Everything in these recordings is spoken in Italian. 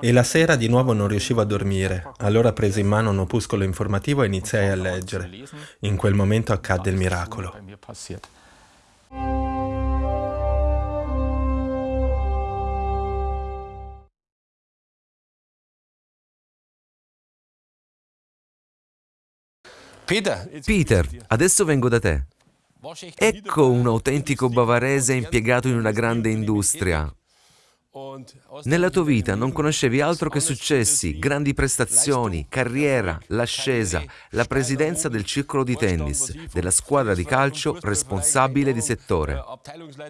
E la sera di nuovo non riuscivo a dormire. Allora presi in mano un opuscolo informativo e iniziai a leggere. In quel momento accadde il miracolo. Peter, adesso vengo da te. Ecco un autentico bavarese impiegato in una grande industria. Nella tua vita non conoscevi altro che successi, grandi prestazioni, carriera, l'ascesa, la presidenza del circolo di tennis, della squadra di calcio responsabile di settore.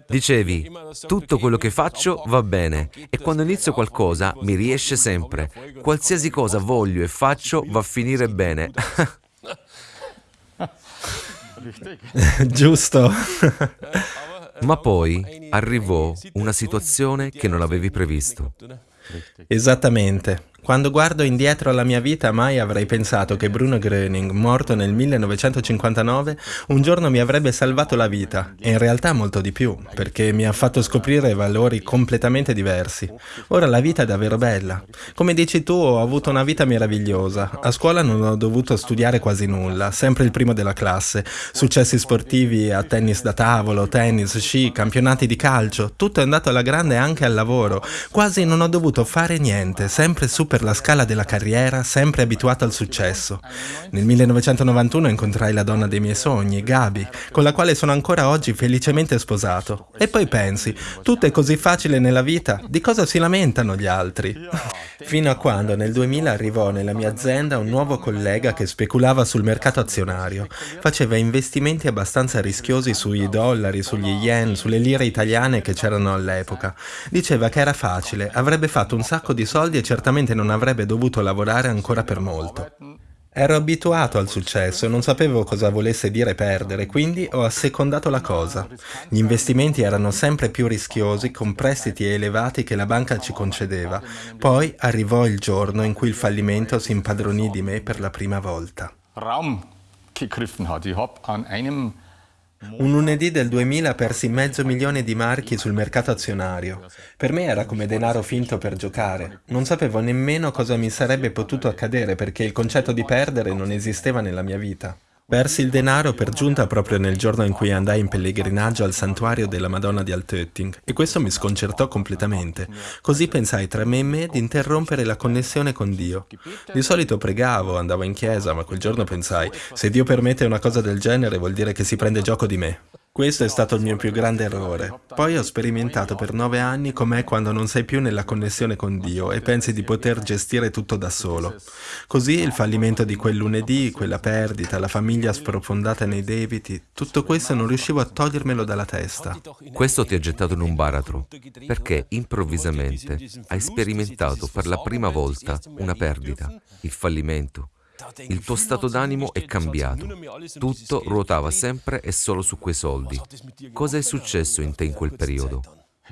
Dicevi, tutto quello che faccio va bene e quando inizio qualcosa mi riesce sempre. Qualsiasi cosa voglio e faccio va a finire bene. Giusto. Ma poi arrivò una situazione che non avevi previsto. Esattamente. Quando guardo indietro alla mia vita mai avrei pensato che Bruno Gröning, morto nel 1959, un giorno mi avrebbe salvato la vita, e in realtà molto di più, perché mi ha fatto scoprire valori completamente diversi. Ora la vita è davvero bella. Come dici tu, ho avuto una vita meravigliosa. A scuola non ho dovuto studiare quasi nulla, sempre il primo della classe. Successi sportivi a tennis da tavolo, tennis, sci, campionati di calcio, tutto è andato alla grande anche al lavoro. Quasi non ho dovuto fare niente, sempre super per la scala della carriera, sempre abituato al successo. Nel 1991 incontrai la donna dei miei sogni, Gabi, con la quale sono ancora oggi felicemente sposato. E poi pensi, tutto è così facile nella vita, di cosa si lamentano gli altri? Fino a quando nel 2000 arrivò nella mia azienda un nuovo collega che speculava sul mercato azionario. Faceva investimenti abbastanza rischiosi sui dollari, sugli yen, sulle lire italiane che c'erano all'epoca. Diceva che era facile, avrebbe fatto un sacco di soldi e certamente non avrebbe dovuto lavorare ancora per molto. Ero abituato al successo e non sapevo cosa volesse dire perdere, quindi ho assecondato la cosa. Gli investimenti erano sempre più rischiosi con prestiti elevati che la banca ci concedeva. Poi arrivò il giorno in cui il fallimento si impadronì di me per la prima volta. Raum gegriffen hat. Ich habe an einem un lunedì del 2000 persi mezzo milione di marchi sul mercato azionario. Per me era come denaro finto per giocare. Non sapevo nemmeno cosa mi sarebbe potuto accadere perché il concetto di perdere non esisteva nella mia vita. Persi il denaro per giunta proprio nel giorno in cui andai in pellegrinaggio al santuario della Madonna di Altötting e questo mi sconcertò completamente. Così pensai tra me e me di interrompere la connessione con Dio. Di solito pregavo, andavo in chiesa, ma quel giorno pensai, se Dio permette una cosa del genere vuol dire che si prende gioco di me. Questo è stato il mio più grande errore. Poi ho sperimentato per nove anni com'è quando non sei più nella connessione con Dio e pensi di poter gestire tutto da solo. Così il fallimento di quel lunedì, quella perdita, la famiglia sprofondata nei debiti, tutto questo non riuscivo a togliermelo dalla testa. Questo ti ha gettato in un baratro, perché improvvisamente hai sperimentato per la prima volta una perdita, il fallimento. Il tuo stato d'animo è cambiato. Tutto ruotava sempre e solo su quei soldi. Cosa è successo in te in quel periodo?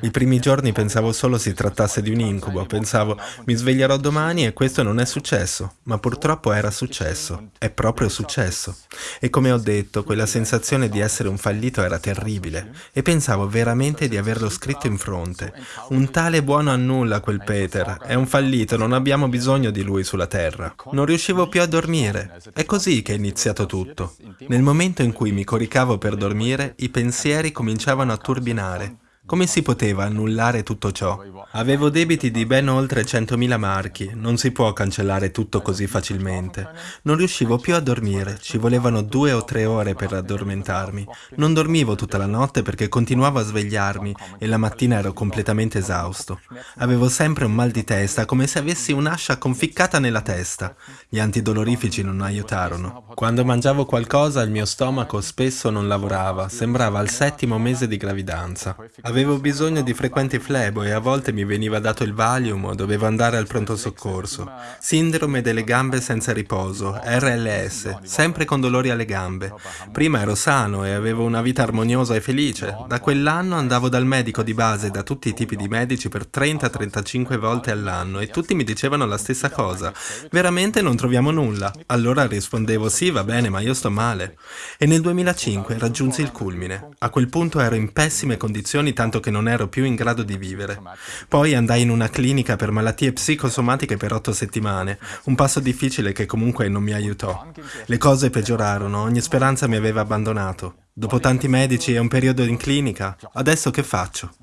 I primi giorni pensavo solo si trattasse di un incubo, pensavo mi sveglierò domani e questo non è successo, ma purtroppo era successo, è proprio successo. E come ho detto, quella sensazione di essere un fallito era terribile e pensavo veramente di averlo scritto in fronte. Un tale buono a nulla quel Peter, è un fallito, non abbiamo bisogno di lui sulla terra. Non riuscivo più a dormire, è così che è iniziato tutto. Nel momento in cui mi coricavo per dormire, i pensieri cominciavano a turbinare. Come si poteva annullare tutto ciò? Avevo debiti di ben oltre 100.000 marchi, non si può cancellare tutto così facilmente. Non riuscivo più a dormire, ci volevano due o tre ore per addormentarmi. Non dormivo tutta la notte perché continuavo a svegliarmi e la mattina ero completamente esausto. Avevo sempre un mal di testa, come se avessi un'ascia conficcata nella testa. Gli antidolorifici non aiutarono. Quando mangiavo qualcosa il mio stomaco spesso non lavorava, sembrava al settimo mese di gravidanza. Avevo bisogno di frequenti flebo e a volte mi veniva dato il Valium o dovevo andare al pronto soccorso. Sindrome delle gambe senza riposo, RLS, sempre con dolori alle gambe. Prima ero sano e avevo una vita armoniosa e felice. Da quell'anno andavo dal medico di base, da tutti i tipi di medici, per 30-35 volte all'anno e tutti mi dicevano la stessa cosa. Veramente non troviamo nulla. Allora rispondevo sì, va bene, ma io sto male. E nel 2005 raggiunsi il culmine. A quel punto ero in pessime condizioni tanto tanto che non ero più in grado di vivere. Poi andai in una clinica per malattie psicosomatiche per otto settimane, un passo difficile che comunque non mi aiutò. Le cose peggiorarono, ogni speranza mi aveva abbandonato. Dopo tanti medici e un periodo in clinica, adesso che faccio?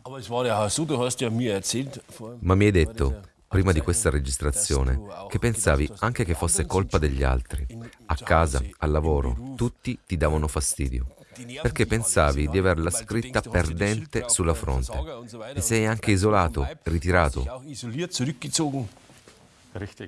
Ma mi hai detto, prima di questa registrazione, che pensavi anche che fosse colpa degli altri. A casa, al lavoro, tutti ti davano fastidio perché pensavi di averla scritta perdente sulla fronte. Ti sei anche isolato, ritirato.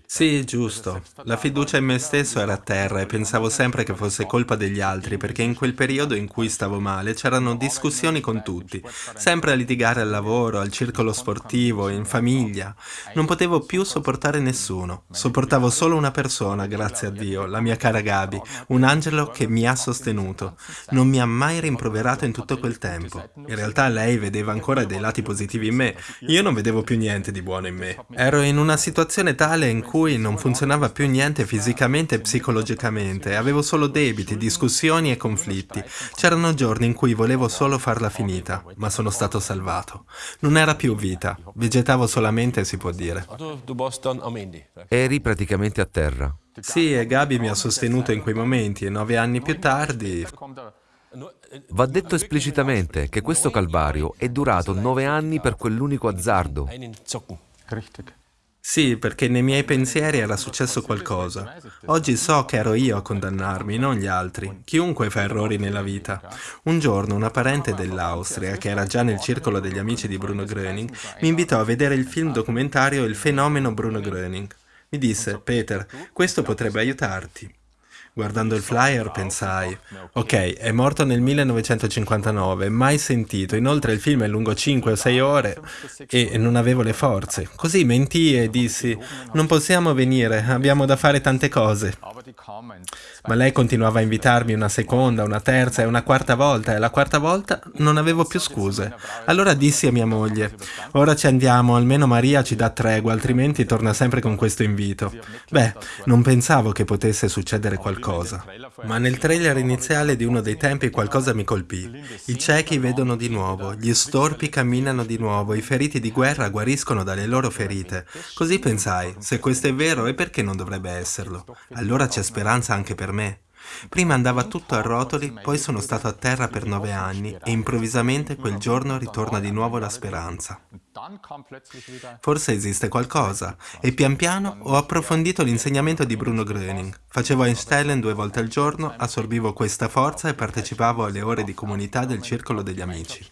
Sì, giusto. La fiducia in me stesso era a terra e pensavo sempre che fosse colpa degli altri, perché in quel periodo in cui stavo male c'erano discussioni con tutti, sempre a litigare al lavoro, al circolo sportivo, in famiglia. Non potevo più sopportare nessuno. Sopportavo solo una persona, grazie a Dio, la mia cara Gabi, un angelo che mi ha sostenuto. Non mi ha mai rimproverato in tutto quel tempo. In realtà lei vedeva ancora dei lati positivi in me. Io non vedevo più niente di buono in me. Ero in una situazione tale totale in cui non funzionava più niente fisicamente e psicologicamente, avevo solo debiti, discussioni e conflitti. C'erano giorni in cui volevo solo farla finita, ma sono stato salvato. Non era più vita, vegetavo solamente, si può dire. Eri praticamente a terra. Sì, e Gabi mi ha sostenuto in quei momenti e nove anni più tardi... Va detto esplicitamente che questo calvario è durato nove anni per quell'unico azzardo. Sì, perché nei miei pensieri era successo qualcosa. Oggi so che ero io a condannarmi, non gli altri. Chiunque fa errori nella vita. Un giorno una parente dell'Austria, che era già nel circolo degli amici di Bruno Gröning, mi invitò a vedere il film documentario Il fenomeno Bruno Gröning. Mi disse, Peter, questo potrebbe aiutarti. Guardando il flyer pensai, ok, è morto nel 1959, mai sentito, inoltre il film è lungo 5 o 6 ore e non avevo le forze. Così mentii e dissi, non possiamo venire, abbiamo da fare tante cose. Ma lei continuava a invitarmi una seconda, una terza e una quarta volta e la quarta volta non avevo più scuse. Allora dissi a mia moglie, ora ci andiamo, almeno Maria ci dà tregua, altrimenti torna sempre con questo invito. Beh, non pensavo che potesse succedere qualcosa. Ma nel trailer iniziale di uno dei tempi qualcosa mi colpì. I ciechi vedono di nuovo, gli storpi camminano di nuovo, i feriti di guerra guariscono dalle loro ferite. Così pensai, se questo è vero e perché non dovrebbe esserlo? Allora c'è speranza anche per me. Prima andava tutto a rotoli, poi sono stato a terra per nove anni e improvvisamente quel giorno ritorna di nuovo la speranza. Forse esiste qualcosa e pian piano ho approfondito l'insegnamento di Bruno Gröning. Facevo Einstein due volte al giorno, assorbivo questa forza e partecipavo alle ore di comunità del circolo degli amici.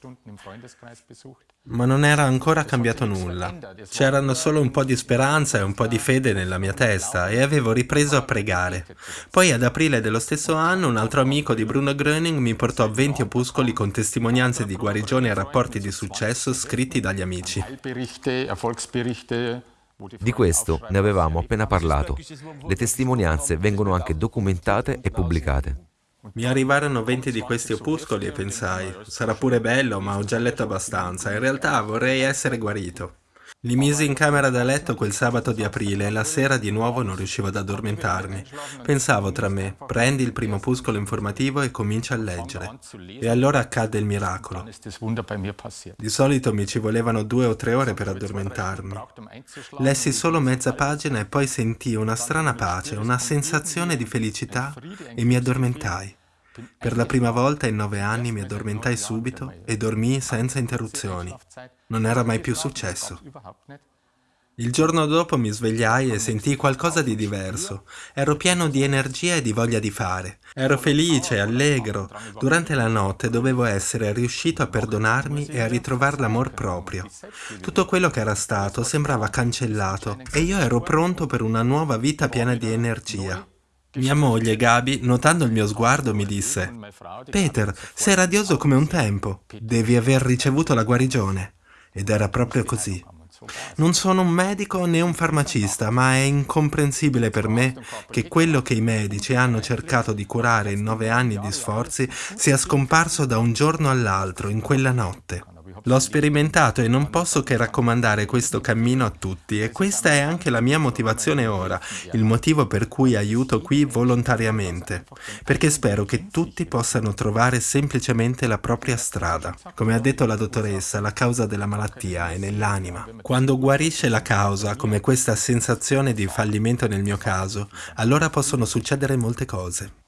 Ma non era ancora cambiato nulla. C'erano solo un po' di speranza e un po' di fede nella mia testa e avevo ripreso a pregare. Poi ad aprile dello stesso anno un altro amico di Bruno Gröning mi portò 20 opuscoli con testimonianze di guarigione e rapporti di successo scritti dagli amici. Di questo ne avevamo appena parlato. Le testimonianze vengono anche documentate e pubblicate. Mi arrivarono 20 di questi opuscoli e pensai, sarà pure bello, ma ho già letto abbastanza. In realtà vorrei essere guarito. Li misi in camera da letto quel sabato di aprile e la sera di nuovo non riuscivo ad addormentarmi. Pensavo tra me, prendi il primo opuscolo informativo e comincia a leggere. E allora accadde il miracolo. Di solito mi ci volevano due o tre ore per addormentarmi. Lessi solo mezza pagina e poi sentii una strana pace, una sensazione di felicità e mi addormentai. Per la prima volta in nove anni mi addormentai subito e dormii senza interruzioni. Non era mai più successo. Il giorno dopo mi svegliai e sentii qualcosa di diverso. Ero pieno di energia e di voglia di fare. Ero felice, allegro. Durante la notte dovevo essere riuscito a perdonarmi e a ritrovare l'amor proprio. Tutto quello che era stato sembrava cancellato e io ero pronto per una nuova vita piena di energia. Mia moglie, Gabi, notando il mio sguardo, mi disse Peter, sei radioso come un tempo. Devi aver ricevuto la guarigione. Ed era proprio così. Non sono un medico né un farmacista, ma è incomprensibile per me che quello che i medici hanno cercato di curare in nove anni di sforzi sia scomparso da un giorno all'altro, in quella notte. L'ho sperimentato e non posso che raccomandare questo cammino a tutti e questa è anche la mia motivazione ora, il motivo per cui aiuto qui volontariamente, perché spero che tutti possano trovare semplicemente la propria strada. Come ha detto la dottoressa, la causa della malattia è nell'anima. Quando guarisce la causa, come questa sensazione di fallimento nel mio caso, allora possono succedere molte cose.